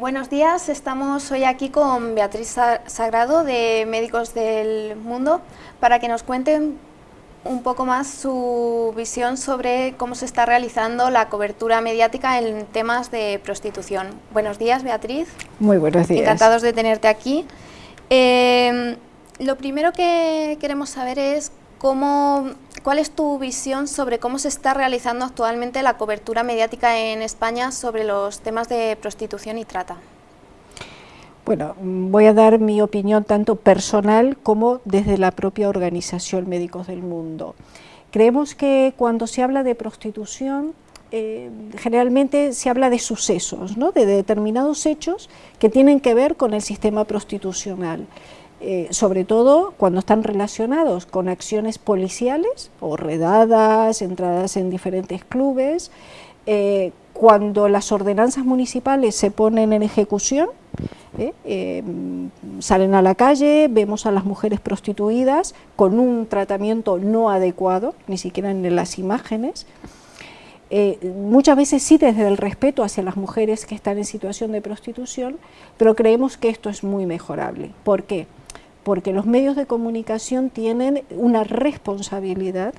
Buenos días, estamos hoy aquí con Beatriz Sagrado de Médicos del Mundo para que nos cuenten un poco más su visión sobre cómo se está realizando la cobertura mediática en temas de prostitución. Buenos días, Beatriz. Muy buenos días. Encantados de tenerte aquí. Eh, lo primero que queremos saber es cómo ¿Cuál es tu visión sobre cómo se está realizando actualmente la cobertura mediática en España sobre los temas de prostitución y trata? Bueno, voy a dar mi opinión tanto personal como desde la propia organización Médicos del Mundo. Creemos que cuando se habla de prostitución, eh, generalmente se habla de sucesos, ¿no? de determinados hechos que tienen que ver con el sistema prostitucional. Eh, sobre todo cuando están relacionados con acciones policiales o redadas, entradas en diferentes clubes, eh, cuando las ordenanzas municipales se ponen en ejecución, eh, salen a la calle, vemos a las mujeres prostituidas con un tratamiento no adecuado, ni siquiera en las imágenes, muchas veces sí desde el respeto hacia las mujeres que están en situación de prostitución, pero creemos que esto es muy mejorable. ¿Por qué? Porque los medios de comunicación tienen una responsabilidad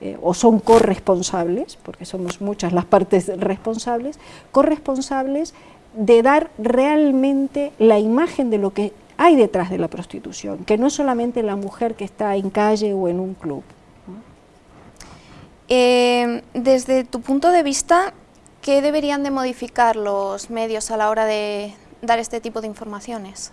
eh, o son corresponsables, porque somos muchas las partes responsables, corresponsables de dar realmente la imagen de lo que hay detrás de la prostitución, que no es solamente la mujer que está en calle o en un club. Eh, desde tu punto de vista, ¿qué deberían de modificar los medios a la hora de dar este tipo de informaciones?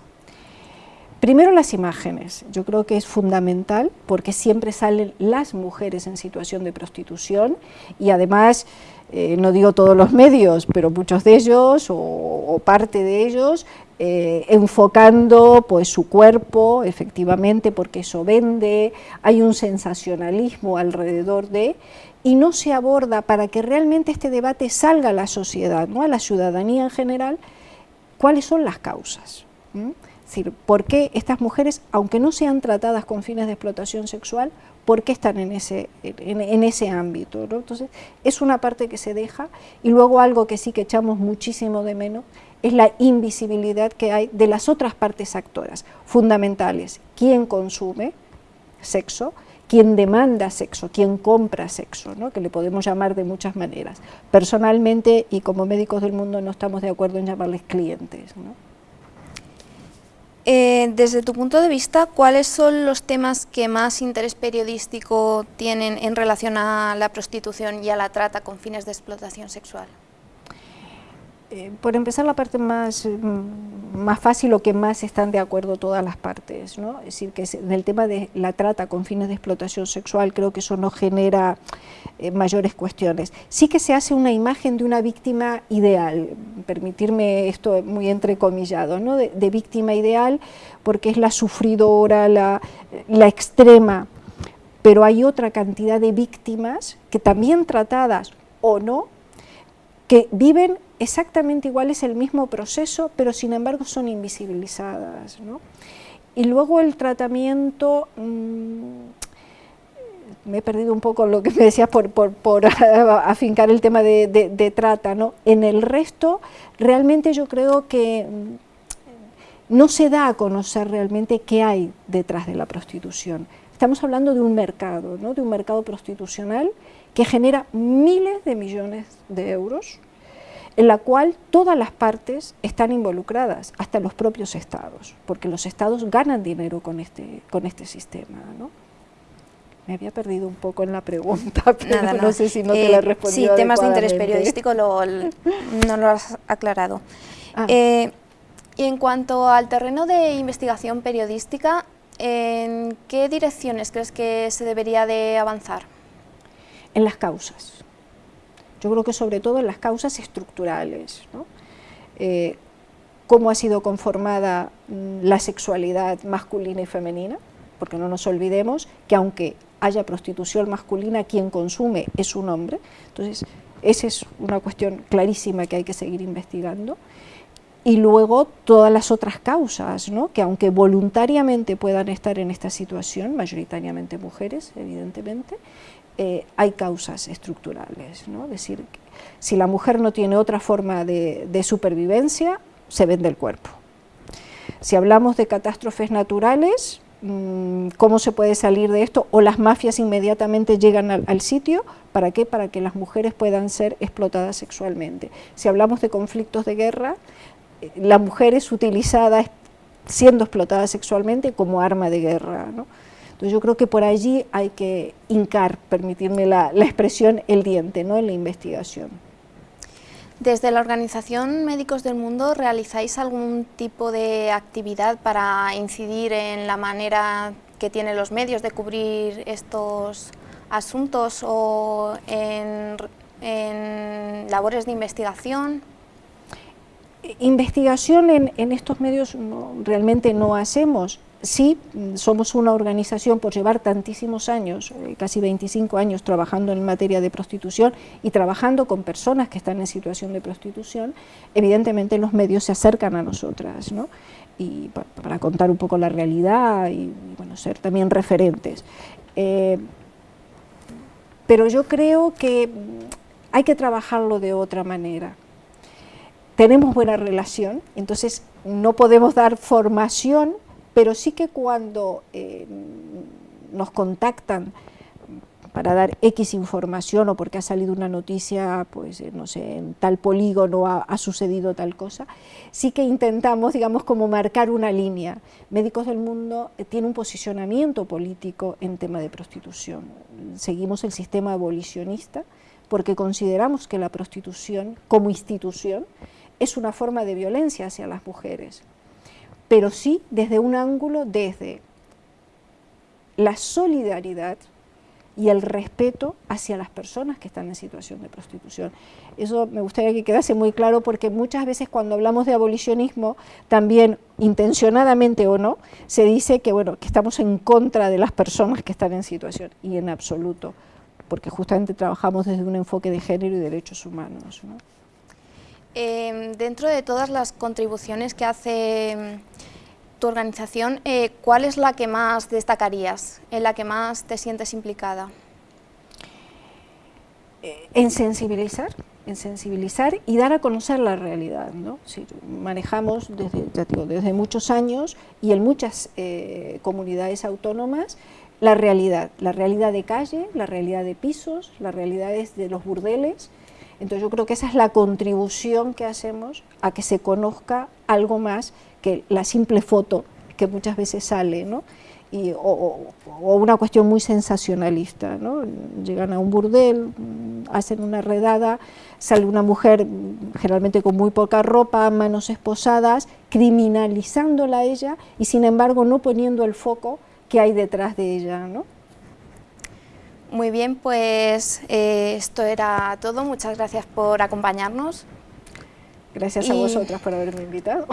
Primero las imágenes, yo creo que es fundamental porque siempre salen las mujeres en situación de prostitución y además, eh, no digo todos los medios, pero muchos de ellos o, parte de ellos eh, enfocando pues, su cuerpo, efectivamente, porque eso vende, hay un sensacionalismo alrededor de, y no se aborda para que realmente este debate salga a la sociedad, ¿no? a la ciudadanía en general, cuáles son las causas decir, ¿por qué estas mujeres, aunque no sean tratadas con fines de explotación sexual, por qué están en ese, en, ese ámbito? Entonces, es una parte que se deja y luego algo que sí que echamos muchísimo de menos es la invisibilidad que hay de las otras partes actoras fundamentales. ¿Quién consume sexo? ¿Quién demanda sexo? ¿Quién compra sexo? ¿no? Que le podemos llamar de muchas maneras. Personalmente y como médicos del mundo no estamos de acuerdo en llamarles clientes. ¿no? Eh, desde tu punto de vista, ¿cuáles son los temas que más interés periodístico tienen en relación a la prostitución y a la trata con fines de explotación sexual? Eh, por empezar la parte más, mm, más fácil o que más están de acuerdo todas las partes, ¿no? es decir, que en el tema de la trata con fines de explotación sexual creo que eso no genera eh, mayores cuestiones. Sí que se hace una imagen de una víctima ideal, permitirme esto muy entrecomillado, de, de víctima ideal porque es la sufridora, la, la extrema, pero hay otra cantidad de víctimas que también tratadas o no, que viven exactamente igual, es el mismo proceso, pero sin embargo son invisibilizadas. Y luego el tratamiento, mm, me he perdido un poco lo que me decías por, por, afincar el tema de, trata, ¿no? en el resto realmente yo creo que mm, no se da a conocer realmente qué hay detrás de la prostitución. Estamos hablando de un mercado, ¿no? de un mercado prostitucional que genera miles de millones de euros, en la cual todas las partes están involucradas, hasta los propios estados, porque los estados ganan dinero con este, con este sistema. ¿no? Me había perdido un poco en la pregunta, pero no sé si no te la he eh, respondido Sí, temas de interés periodístico no lo has aclarado. Ah. Eh, y en cuanto al terreno de investigación periodística, ¿en qué direcciones crees que se debería de avanzar? En las causas. Yo creo que sobre todo en las causas estructurales, eh, cómo ha sido conformada mm, la sexualidad masculina y femenina, porque no nos olvidemos que aunque haya prostitución masculina, quien consume es un hombre, entonces esa es una cuestión clarísima que hay que seguir investigando, y luego todas las otras causas, que aunque voluntariamente puedan estar en esta situación, mayoritariamente mujeres, evidentemente, eh, hay causas estructurales, ¿no? es decir, si la mujer no tiene otra forma de, supervivencia, se vende el cuerpo. Si hablamos de catástrofes naturales, mm, ¿cómo se puede salir de esto? O las mafias inmediatamente llegan al, sitio, ¿para qué? Para que las mujeres puedan ser explotadas sexualmente. Si hablamos de conflictos de guerra, la mujer es utilizada siendo explotada sexualmente como arma de guerra. Entonces yo creo que por allí hay que hincar, permitirme la, la expresión, el diente ¿no? en la investigación. Desde la Organización Médicos del Mundo, ¿realizáis algún tipo de actividad para incidir en la manera que tienen los medios de cubrir estos asuntos o en, labores de investigación? Investigación en, estos medios realmente no hacemos, sí somos una organización por llevar tantísimos años, eh, casi 25 años trabajando en materia de prostitución y trabajando con personas que están en situación de prostitución, evidentemente los medios se acercan a nosotras, ¿no? y para, contar un poco la realidad y, bueno, ser también referentes. Eh, pero yo creo que hay que trabajarlo de otra manera. Tenemos buena relación, entonces no podemos dar formación pero sí que cuando eh, nos contactan para dar X información o porque ha salido una noticia, pues eh, no sé, en tal polígono ha, sucedido tal cosa, sí que intentamos, digamos, como marcar una línea. Médicos del Mundo eh, tiene un posicionamiento político en tema de prostitución. Seguimos el sistema abolicionista porque consideramos que la prostitución como institución es una forma de violencia hacia las mujeres pero sí desde un ángulo desde la solidaridad y el respeto hacia las personas que están en situación de prostitución. Eso me gustaría que quedase muy claro porque muchas veces cuando hablamos de abolicionismo, también intencionadamente o no, se dice que, bueno, que estamos en contra de las personas que están en situación, y en absoluto, porque justamente trabajamos desde un enfoque de género y derechos humanos. Em, dentro de todas las contribuciones que hace em, tu organización, eh, ¿cuál es la que más destacarías, en la que más te sientes implicada? Eh, en sensibilizar, en sensibilizar y dar a conocer la realidad. ¿no? manejamos desde, muchos años y en muchas eh, comunidades autónomas la realidad, la realidad de calle, la realidad de pisos, las realidades de los burdeles, entonces yo creo que esa es la contribución que hacemos a que se conozca algo más que la simple foto que muchas veces sale, ¿no? Y, o, una cuestión muy sensacionalista, ¿no? Llegan a un burdel, hacen una redada, sale una mujer generalmente con muy poca ropa, manos esposadas, criminalizándola a ella y sin embargo no poniendo el foco que hay detrás de ella, ¿no? Muy bien, pues eh, esto era todo. Muchas gracias por acompañarnos. Gracias a vosotras por haberme invitado.